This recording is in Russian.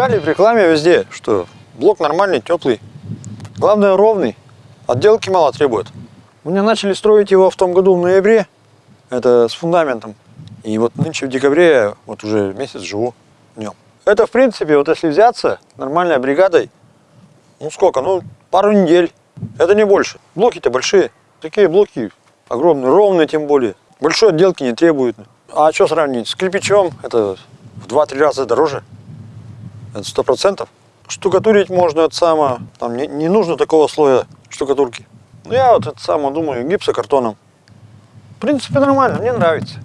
Читали в рекламе везде, что блок нормальный, теплый. Главное ровный. Отделки мало требует. Меня начали строить его в том году в ноябре. Это с фундаментом. И вот нынче в декабре я вот уже месяц живу в нем. Это, в принципе, вот если взяться нормальной бригадой, ну сколько, ну пару недель. Это не больше. Блоки-то большие. Такие блоки огромные, ровные тем более. Большой отделки не требуют. А что сравнить? С кирпичом это в 2-3 раза дороже. Это сто процентов. Штукатурить можно от само. Там не, не нужно такого слоя штукатурки. Ну, я вот это само думаю, гипсокартоном. В принципе, нормально, мне нравится.